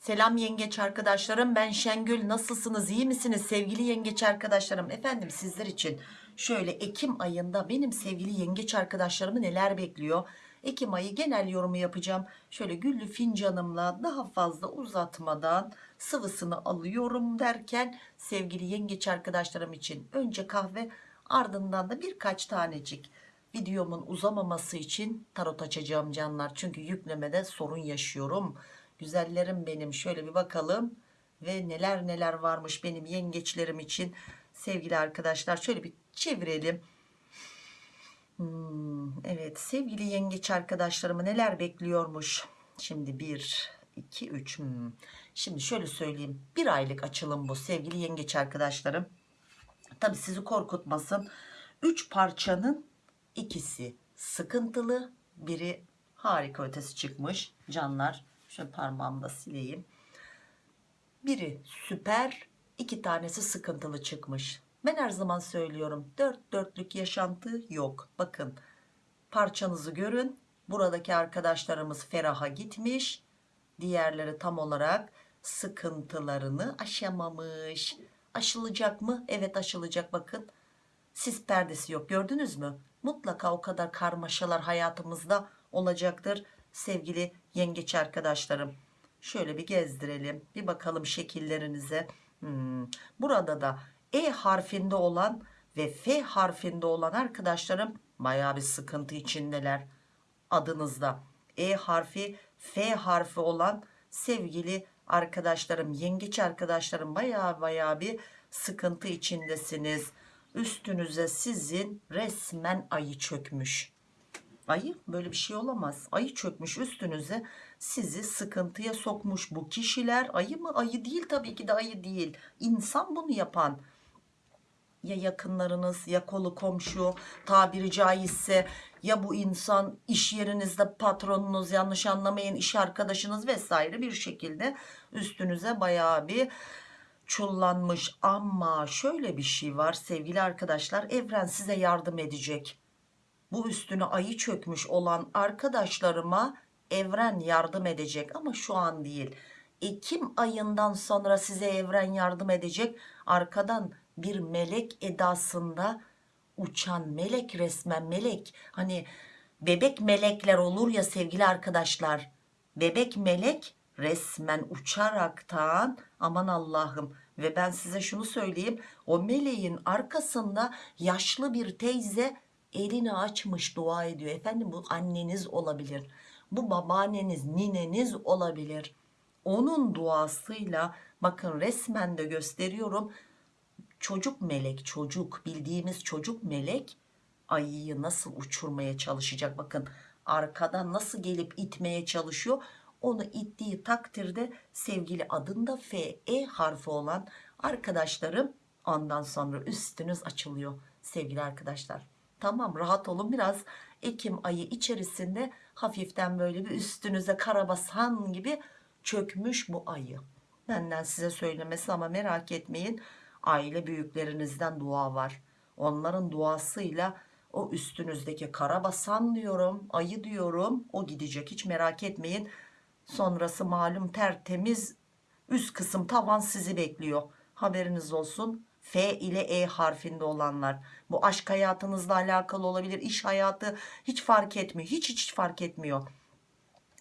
Selam yengeç arkadaşlarım ben Şengül nasılsınız iyi misiniz? Sevgili yengeç arkadaşlarım efendim sizler için şöyle Ekim ayında benim sevgili yengeç arkadaşlarımı neler bekliyor? Ekim ayı genel yorumu yapacağım. Şöyle güllü fincanımla daha fazla uzatmadan sıvısını alıyorum derken sevgili yengeç arkadaşlarım için önce kahve ardından da birkaç tanecik videomun uzamaması için tarot açacağım canlar. Çünkü yüklemede sorun yaşıyorum güzellerim benim. Şöyle bir bakalım. Ve neler neler varmış benim yengeçlerim için. Sevgili arkadaşlar şöyle bir çevirelim. Hmm, evet sevgili yengeç arkadaşlarımı neler bekliyormuş? Şimdi 1 2 3 hmm. şimdi şöyle söyleyeyim. Bir aylık açılım bu sevgili yengeç arkadaşlarım. Tabi sizi korkutmasın. 3 parçanın ikisi sıkıntılı biri harika ötesi çıkmış. Canlar şöyle parmağımda sileyim. Biri süper iki tanesi sıkıntılı çıkmış. Ben her zaman söylüyorum dört dörtlük yaşantı yok. Bakın parçanızı görün buradaki arkadaşlarımız feraha gitmiş diğerleri tam olarak sıkıntılarını aşamamış. Aşılacak mı? Evet aşılacak. Bakın sis perdesi yok gördünüz mü? Mutlaka o kadar karmaşalar hayatımızda olacaktır sevgili yengeç arkadaşlarım. Şöyle bir gezdirelim. Bir bakalım şekillerinize. Hmm. burada da E harfinde olan ve F harfinde olan arkadaşlarım baya bir sıkıntı içindeler adınızda. E harfi F harfi olan sevgili arkadaşlarım yengeç arkadaşlarım baya baya bir sıkıntı içindesiniz. Üstünüze sizin resmen ayı çökmüş ayı? Böyle bir şey olamaz. Ayı çökmüş üstünüze sizi sıkıntıya sokmuş bu kişiler. Ayı mı? Ayı değil tabii ki de ayı değil. İnsan bunu yapan. Ya yakınlarınız ya kolu komşu tabiri caizse ya bu insan iş yerinizde patronunuz yanlış anlamayın iş arkadaşınız vesaire bir şekilde üstünüze bayağı bir çullanmış. Ama şöyle bir şey var sevgili arkadaşlar evren size yardım edecek bu üstüne ayı çökmüş olan arkadaşlarıma evren yardım edecek. Ama şu an değil. Ekim ayından sonra size evren yardım edecek. Arkadan bir melek edasında uçan melek resmen melek. Hani bebek melekler olur ya sevgili arkadaşlar. Bebek melek resmen uçaraktan aman Allah'ım. Ve ben size şunu söyleyeyim. O meleğin arkasında yaşlı bir teyze elini açmış dua ediyor. Efendim bu anneniz olabilir bu babaanneniz nineniz olabilir. Onun duasıyla bakın resmen de gösteriyorum. Çocuk melek çocuk bildiğimiz çocuk melek ayıyı nasıl uçurmaya çalışacak? Bakın arkadan nasıl gelip itmeye çalışıyor? Onu ittiği takdirde sevgili adında F E harfi olan arkadaşlarım ondan sonra üstünüz açılıyor sevgili arkadaşlar tamam rahat olun. Biraz Ekim ayı içerisinde hafiften böyle bir üstünüze karabasan gibi çökmüş bu ayı. Benden size söylemesi ama merak etmeyin aile büyüklerinizden dua var. Onların duasıyla o üstünüzdeki karabasan diyorum ayı diyorum o gidecek hiç merak etmeyin. Sonrası malum tertemiz üst kısım tavan sizi bekliyor. Haberiniz olsun F ile E harfinde olanlar. Bu aşk hayatınızla alakalı olabilir iş hayatı hiç fark etmiyor hiç hiç fark etmiyor.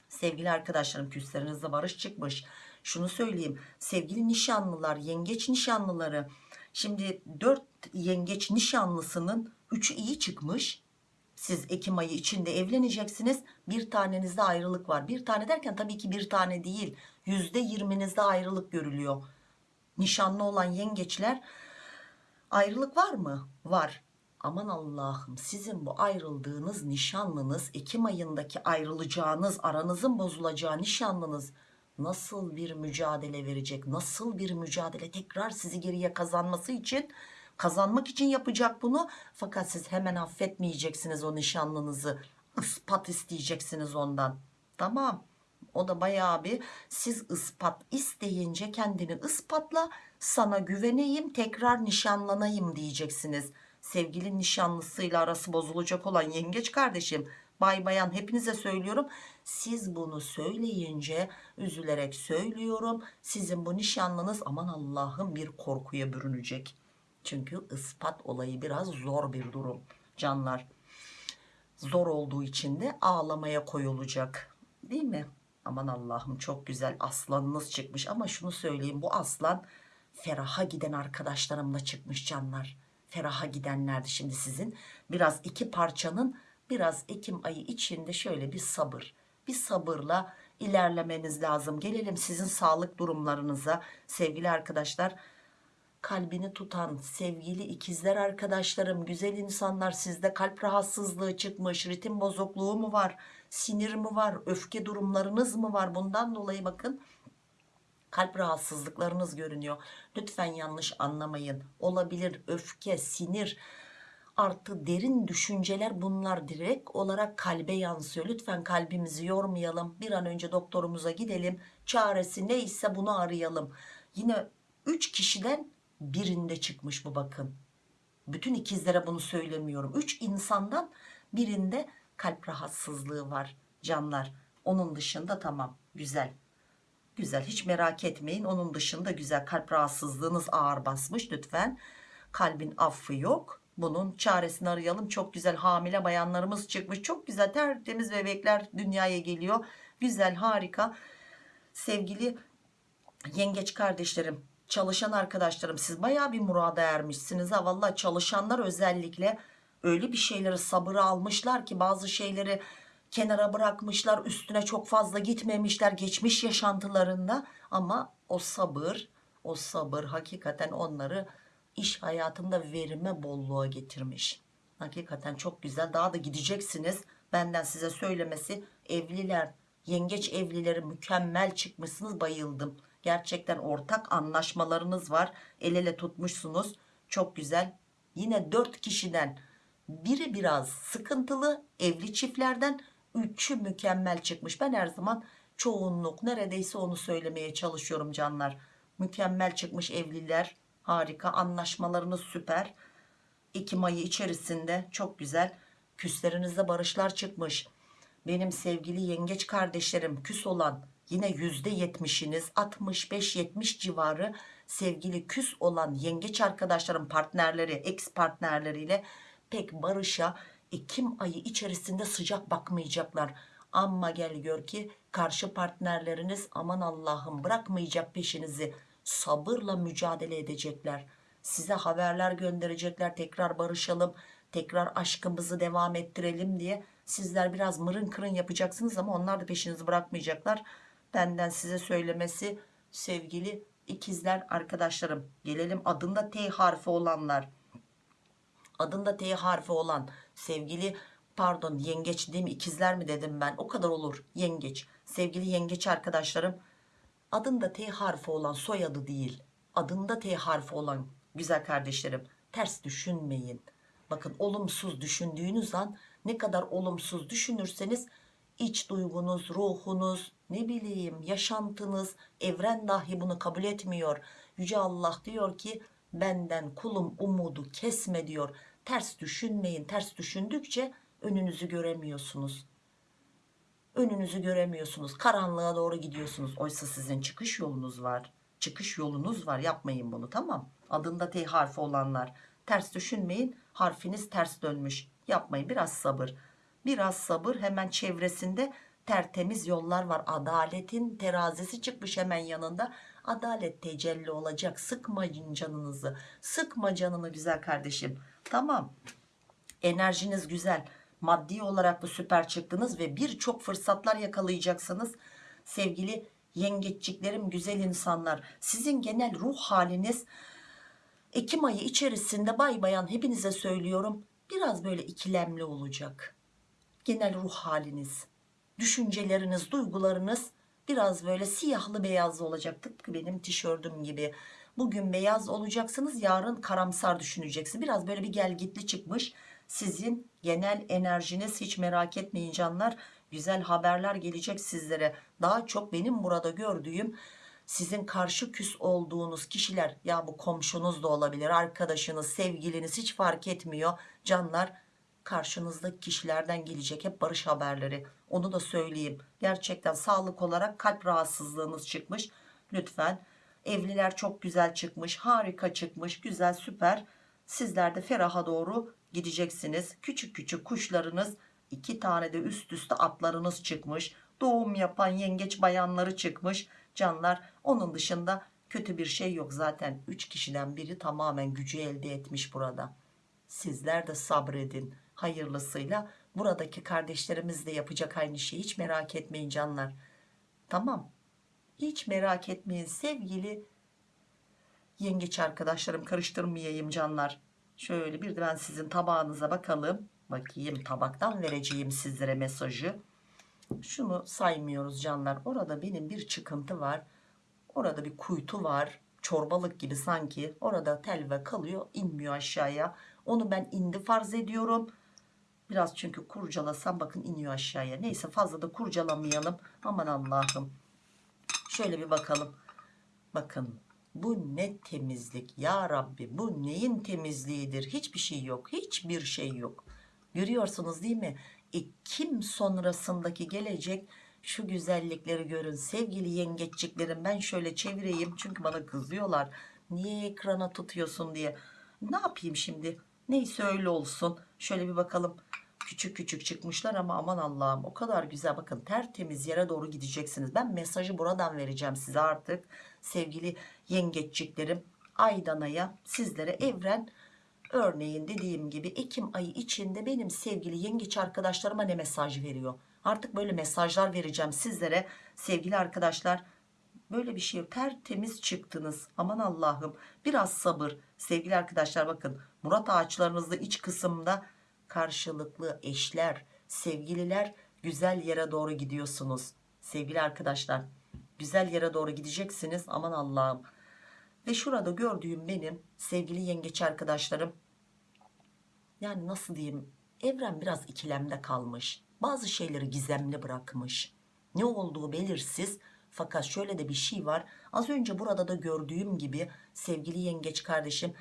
Sevgili arkadaşlarım küslerinizde barış çıkmış. Şunu söyleyeyim sevgili nişanlılar yengeç nişanlıları. Şimdi 4 yengeç nişanlısının 3'ü iyi çıkmış. Siz Ekim ayı içinde evleneceksiniz. Bir tanenizde ayrılık var. Bir tane derken tabii ki bir tane değil. Yüzde yirminizde ayrılık görülüyor. Nişanlı olan yengeçler ayrılık var mı? Var. Aman Allah'ım sizin bu ayrıldığınız nişanlınız Ekim ayındaki ayrılacağınız aranızın bozulacağı nişanlınız nasıl bir mücadele verecek nasıl bir mücadele? Tekrar sizi geriye kazanması için kazanmak için yapacak bunu. Fakat siz hemen affetmeyeceksiniz o nişanlınızı. İspat isteyeceksiniz ondan. Tamam o da bayağı bir siz ispat isteyince kendini ispatla sana güveneyim tekrar nişanlanayım diyeceksiniz. Sevgili nişanlısıyla arası bozulacak olan yengeç kardeşim bay bayan hepinize söylüyorum. Siz bunu söyleyince üzülerek söylüyorum sizin bu nişanlınız aman Allah'ım bir korkuya bürünecek. Çünkü ispat olayı biraz zor bir durum canlar. Zor olduğu için de ağlamaya koyulacak değil mi aman Allah'ım çok güzel aslanınız çıkmış. Ama şunu söyleyeyim bu aslan feraha giden arkadaşlarımla çıkmış canlar. Feraha gidenlerdi şimdi sizin. Biraz iki parçanın biraz Ekim ayı içinde şöyle bir sabır. Bir sabırla ilerlemeniz lazım. Gelelim sizin sağlık durumlarınıza. Sevgili arkadaşlar kalbini tutan sevgili ikizler arkadaşlarım güzel insanlar sizde kalp rahatsızlığı çıkmış ritim bozukluğu mu var sinir mi var öfke durumlarınız mı var? Bundan dolayı bakın kalp rahatsızlıklarınız görünüyor. Lütfen yanlış anlamayın. Olabilir öfke sinir artı derin düşünceler bunlar direkt olarak kalbe yansıyor. Lütfen kalbimizi yormayalım. Bir an önce doktorumuza gidelim. Çaresi neyse bunu arayalım. Yine 3 kişiden birinde çıkmış bu bakın bütün ikizlere bunu söylemiyorum. 3 insandan birinde kalp rahatsızlığı var canlar. Onun dışında tamam güzel. Güzel hiç merak etmeyin. Onun dışında güzel kalp rahatsızlığınız ağır basmış lütfen. Kalbin affı yok. Bunun çaresini arayalım. Çok güzel hamile bayanlarımız çıkmış. Çok güzel tertemiz bebekler dünyaya geliyor. Güzel harika. Sevgili yengeç kardeşlerim çalışan arkadaşlarım siz baya bir murada ermişsiniz ha. Valla çalışanlar özellikle öyle bir şeyleri sabırı almışlar ki bazı şeyleri kenara bırakmışlar üstüne çok fazla gitmemişler geçmiş yaşantılarında. Ama o sabır o sabır hakikaten onları iş hayatında verime bolluğa getirmiş. Hakikaten çok güzel. Daha da gideceksiniz. Benden size söylemesi evliler yengeç evlileri mükemmel çıkmışsınız. Bayıldım. Gerçekten ortak anlaşmalarınız var. El ele tutmuşsunuz. Çok güzel. Yine dört kişiden biri biraz sıkıntılı evli çiftlerden üçü mükemmel çıkmış. Ben her zaman çoğunluk neredeyse onu söylemeye çalışıyorum canlar. Mükemmel çıkmış evliler harika anlaşmalarınız süper. Ekim ayı içerisinde çok güzel küslerinizde barışlar çıkmış. Benim sevgili yengeç kardeşlerim küs olan yine yüzde yetmişiniz 65-70 civarı sevgili küs olan yengeç arkadaşlarım partnerleri ex partnerleriyle pek barışa Ekim ayı içerisinde sıcak bakmayacaklar. Ama gel gör ki karşı partnerleriniz aman Allah'ım bırakmayacak peşinizi. Sabırla mücadele edecekler. Size haberler gönderecekler tekrar barışalım tekrar aşkımızı devam ettirelim diye. Sizler biraz mırın kırın yapacaksınız ama onlar da peşinizi bırakmayacaklar. Benden size söylemesi sevgili ikizler arkadaşlarım gelelim adında T harfi olanlar adında T harfi olan sevgili pardon yengeç değil mi ikizler mi dedim ben? O kadar olur yengeç. Sevgili yengeç arkadaşlarım adında T harfi olan soyadı değil adında T harfi olan güzel kardeşlerim ters düşünmeyin. Bakın olumsuz düşündüğünüz an ne kadar olumsuz düşünürseniz iç duygunuz ruhunuz ne bileyim yaşantınız evren dahi bunu kabul etmiyor. Yüce Allah diyor ki benden kulum umudu kesme diyor ters düşünmeyin. Ters düşündükçe önünüzü göremiyorsunuz. Önünüzü göremiyorsunuz. Karanlığa doğru gidiyorsunuz. Oysa sizin çıkış yolunuz var. Çıkış yolunuz var. Yapmayın bunu tamam? Adında T harfi olanlar. Ters düşünmeyin. Harfiniz ters dönmüş. Yapmayın. Biraz sabır. Biraz sabır. Hemen çevresinde tertemiz yollar var. Adaletin terazisi çıkmış hemen yanında. Adalet tecelli olacak. Sıkmayın canınızı. Sıkma canını güzel kardeşim tamam. Enerjiniz güzel. Maddi olarak da süper çıktınız ve birçok fırsatlar yakalayacaksınız. Sevgili yengeççiklerim güzel insanlar sizin genel ruh haliniz Ekim ayı içerisinde bay bayan hepinize söylüyorum biraz böyle ikilemli olacak. Genel ruh haliniz düşünceleriniz duygularınız biraz böyle siyahlı beyazlı olacak. Tıpkı benim tişörtüm gibi bugün beyaz olacaksınız yarın karamsar düşüneceksiniz biraz böyle bir gelgitli çıkmış. Sizin genel enerjiniz hiç merak etmeyin canlar. Güzel haberler gelecek sizlere. Daha çok benim burada gördüğüm sizin karşı küs olduğunuz kişiler. Ya bu komşunuz da olabilir arkadaşınız sevgiliniz hiç fark etmiyor. Canlar karşınızdaki kişilerden gelecek hep barış haberleri. Onu da söyleyeyim. Gerçekten sağlık olarak kalp rahatsızlığınız çıkmış. Lütfen evliler çok güzel çıkmış harika çıkmış güzel süper. Sizler de feraha doğru gideceksiniz. Küçük küçük kuşlarınız iki tane de üst üste atlarınız çıkmış. Doğum yapan yengeç bayanları çıkmış. Canlar onun dışında kötü bir şey yok zaten. 3 kişiden biri tamamen gücü elde etmiş burada. Sizler de sabredin hayırlısıyla. Buradaki kardeşlerimiz de yapacak aynı şeyi hiç merak etmeyin canlar. Tamam hiç merak etmeyin sevgili yengeç arkadaşlarım karıştırmayayım canlar. Şöyle bir de ben sizin tabağınıza bakalım. Bakayım tabaktan vereceğim sizlere mesajı. Şunu saymıyoruz canlar. Orada benim bir çıkıntı var. Orada bir kuytu var. Çorbalık gibi sanki. Orada telve kalıyor inmiyor aşağıya. Onu ben indi farz ediyorum. Biraz çünkü kurcalasam bakın iniyor aşağıya. Neyse fazla da kurcalamayalım. Aman Allah'ım şöyle bir bakalım. Bakın bu ne temizlik? Ya Rabbi bu neyin temizliğidir? Hiçbir şey yok hiçbir şey yok. Görüyorsunuz değil mi? Ekim sonrasındaki gelecek şu güzellikleri görün. Sevgili yengeçliklerim ben şöyle çevireyim. Çünkü bana kızıyorlar. Niye ekrana tutuyorsun diye. Ne yapayım şimdi? Neyse öyle olsun. Şöyle bir bakalım küçük küçük çıkmışlar ama aman Allah'ım o kadar güzel. Bakın tertemiz yere doğru gideceksiniz. Ben mesajı buradan vereceğim size artık. Sevgili yengeçliklerim Aydana'ya sizlere evren örneğin dediğim gibi Ekim ayı içinde benim sevgili yengeç arkadaşlarıma ne mesaj veriyor? Artık böyle mesajlar vereceğim sizlere sevgili arkadaşlar. Böyle bir şey tertemiz çıktınız. Aman Allah'ım biraz sabır. Sevgili arkadaşlar bakın Murat ağaçlarınızda iç kısımda karşılıklı eşler sevgililer güzel yere doğru gidiyorsunuz. Sevgili arkadaşlar güzel yere doğru gideceksiniz aman Allah'ım. Ve şurada gördüğüm benim sevgili yengeç arkadaşlarım yani nasıl diyeyim evren biraz ikilemde kalmış bazı şeyleri gizemli bırakmış. Ne olduğu belirsiz fakat şöyle de bir şey var az önce burada da gördüğüm gibi sevgili yengeç kardeşim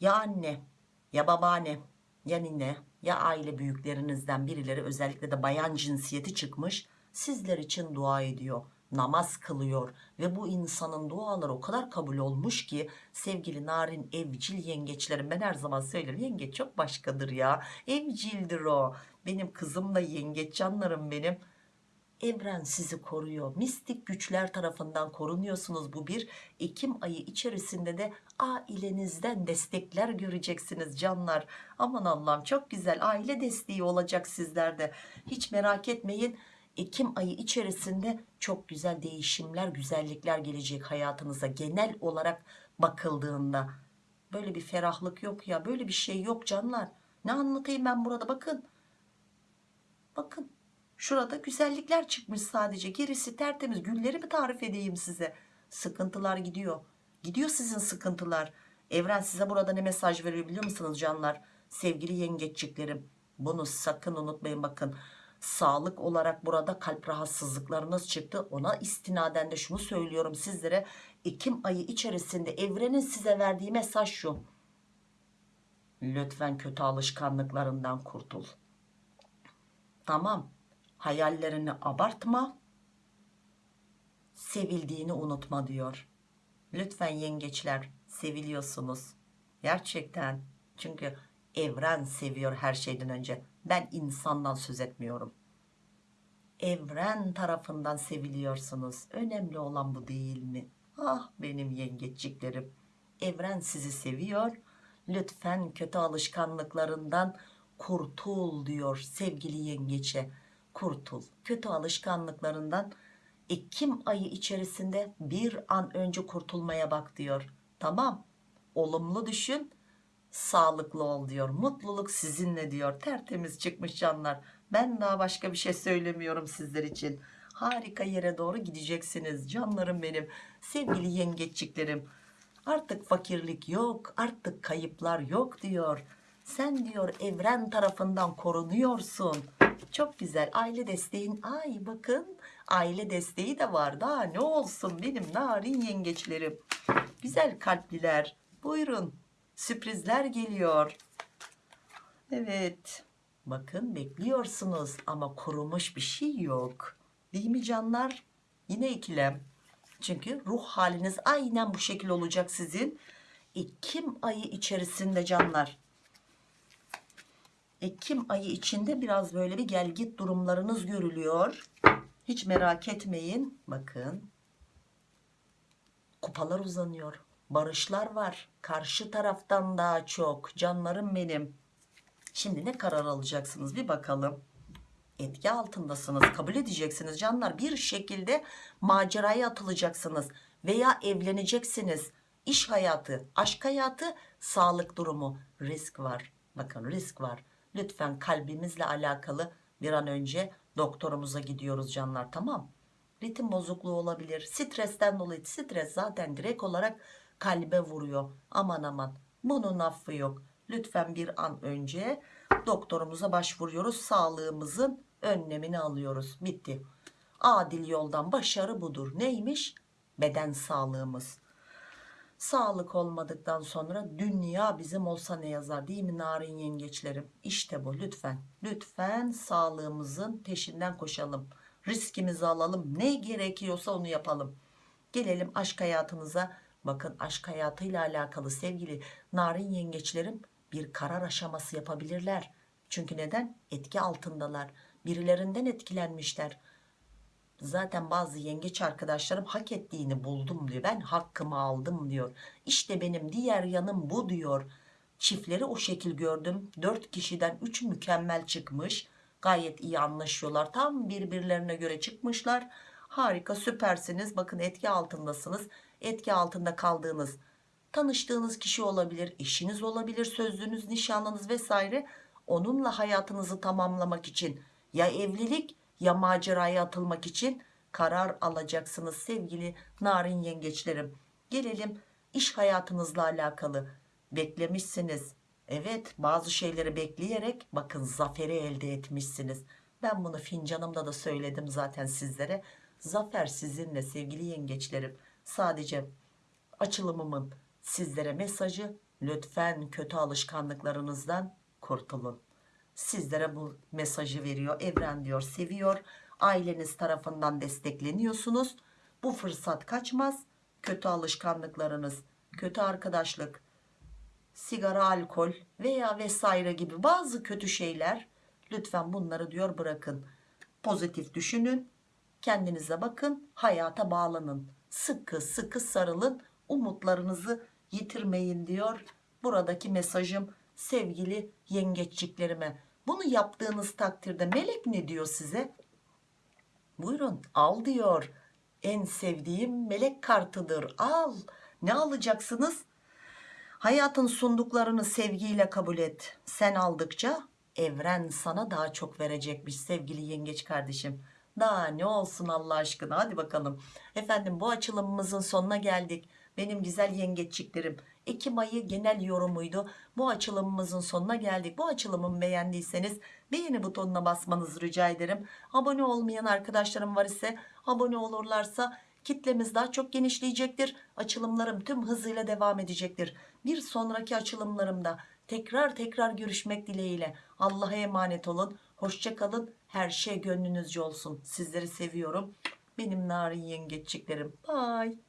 ya anne ya babaanne ya nine ya aile büyüklerinizden birileri özellikle de bayan cinsiyeti çıkmış sizler için dua ediyor namaz kılıyor ve bu insanın duaları o kadar kabul olmuş ki sevgili narin evcil yengeçlerim ben her zaman söylerim yengeç çok başkadır ya evcildir o. Benim kızım da yengeç canlarım benim evren sizi koruyor. Mistik güçler tarafından korunuyorsunuz. Bu bir Ekim ayı içerisinde de ailenizden destekler göreceksiniz canlar. Aman Allah'ım çok güzel aile desteği olacak sizlerde hiç merak etmeyin Ekim ayı içerisinde çok güzel değişimler güzellikler gelecek hayatınıza genel olarak bakıldığında. Böyle bir ferahlık yok ya böyle bir şey yok canlar. Ne anlatayım ben burada? Bakın. Bakın şurada güzellikler çıkmış sadece. Gerisi tertemiz. Gülleri mi tarif edeyim size? Sıkıntılar gidiyor. Gidiyor sizin sıkıntılar. Evren size burada ne mesaj veriyor biliyor musunuz canlar? Sevgili yengeççiklerim bunu sakın unutmayın bakın. Sağlık olarak burada kalp rahatsızlıklarınız çıktı. Ona istinaden de şunu söylüyorum sizlere. Ekim ayı içerisinde evrenin size verdiği mesaj şu. Lütfen kötü alışkanlıklarından kurtul. Tamam hayallerini abartma sevildiğini unutma diyor. Lütfen yengeçler seviliyorsunuz. Gerçekten. Çünkü evren seviyor her şeyden önce. Ben insandan söz etmiyorum. Evren tarafından seviliyorsunuz. Önemli olan bu değil mi? Ah benim yengeçliklerim evren sizi seviyor. Lütfen kötü alışkanlıklarından kurtul diyor sevgili yengeçe kurtul. Kötü alışkanlıklarından Ekim ayı içerisinde bir an önce kurtulmaya bak? diyor. Tamam olumlu düşün sağlıklı ol diyor. Mutluluk sizinle diyor. Tertemiz çıkmış canlar. Ben daha başka bir şey söylemiyorum sizler için. Harika yere doğru gideceksiniz canlarım benim sevgili yengeçliklerim artık fakirlik yok artık kayıplar yok diyor. Sen diyor evren tarafından korunuyorsun çok güzel aile desteğin ay bakın aile desteği de var daha ne olsun benim narin yengeçlerim güzel kalpliler buyurun sürprizler geliyor evet Bakın bekliyorsunuz ama kurumuş bir şey yok. Değil mi canlar? Yine ikilem. Çünkü ruh haliniz aynen bu şekil olacak sizin. Ekim ayı içerisinde canlar. Ekim ayı içinde biraz böyle bir gel git durumlarınız görülüyor. Hiç merak etmeyin. Bakın. Kupalar uzanıyor. Barışlar var. Karşı taraftan daha çok. Canlarım benim. Şimdi ne karar alacaksınız bir bakalım. Etki altındasınız. Kabul edeceksiniz canlar. Bir şekilde maceraya atılacaksınız. Veya evleneceksiniz. İş hayatı, aşk hayatı, sağlık durumu. Risk var. Bakın risk var. Lütfen kalbimizle alakalı bir an önce doktorumuza gidiyoruz canlar tamam. Ritim bozukluğu olabilir. Stresten dolayı stres zaten direkt olarak kalbe vuruyor. Aman aman bunun affı yok. Lütfen bir an önce doktorumuza başvuruyoruz. Sağlığımızın önlemini alıyoruz. Bitti. Adil yoldan başarı budur. Neymiş? Beden sağlığımız. Sağlık olmadıktan sonra dünya bizim olsa ne yazar değil mi narin yengeçlerim? İşte bu lütfen. Lütfen sağlığımızın peşinden koşalım. Riskimizi alalım. Ne gerekiyorsa onu yapalım. Gelelim aşk hayatınıza. Bakın aşk hayatıyla alakalı sevgili narin yengeçlerim bir karar aşaması yapabilirler. Çünkü neden? Etki altındalar. Birilerinden etkilenmişler. Zaten bazı yengeç arkadaşlarım hak ettiğini buldum diyor. Ben hakkımı aldım diyor. İşte benim diğer yanım bu diyor. Çiftleri o şekil gördüm. 4 kişiden 3 mükemmel çıkmış. Gayet iyi anlaşıyorlar. Tam birbirlerine göre çıkmışlar. Harika süpersiniz. Bakın etki altındasınız. Etki altında kaldığınız tanıştığınız kişi olabilir, eşiniz olabilir, sözlünüz, nişanlınız vesaire. Onunla hayatınızı tamamlamak için ya evlilik ya maceraya atılmak için karar alacaksınız sevgili narin yengeçlerim. Gelelim iş hayatınızla alakalı beklemişsiniz. Evet bazı şeyleri bekleyerek bakın zaferi elde etmişsiniz. Ben bunu fincanımda da söyledim zaten sizlere. Zafer sizinle sevgili yengeçlerim. Sadece açılımımın sizlere mesajı lütfen kötü alışkanlıklarınızdan kurtulun. Sizlere bu mesajı veriyor. Evren diyor seviyor. Aileniz tarafından destekleniyorsunuz. Bu fırsat kaçmaz. Kötü alışkanlıklarınız, kötü arkadaşlık, sigara, alkol veya vesaire gibi bazı kötü şeyler lütfen bunları diyor bırakın. Pozitif düşünün. Kendinize bakın. Hayata bağlanın. Sıkı sıkı sarılın. Umutlarınızı yitirmeyin diyor. Buradaki mesajım sevgili yengeçliklerime. Bunu yaptığınız takdirde melek ne diyor size? Buyurun al diyor. En sevdiğim melek kartıdır. Al. Ne alacaksınız? Hayatın sunduklarını sevgiyle kabul et. Sen aldıkça evren sana daha çok verecekmiş sevgili yengeç kardeşim. Daha ne olsun Allah aşkına hadi bakalım. Efendim bu açılımımızın sonuna geldik. Benim güzel yengeçliklerim. Ekim ayı genel yorumuydu. Bu açılımımızın sonuna geldik. Bu açılımımı beğendiyseniz beğeni butonuna basmanızı rica ederim. Abone olmayan arkadaşlarım var ise abone olurlarsa kitlemiz daha çok genişleyecektir. Açılımlarım tüm hızıyla devam edecektir. Bir sonraki açılımlarımda tekrar tekrar görüşmek dileğiyle. Allah'a emanet olun. Hoşçakalın. Her şey gönlünüzce olsun. Sizleri seviyorum. Benim narin yengeçliklerim. Bye.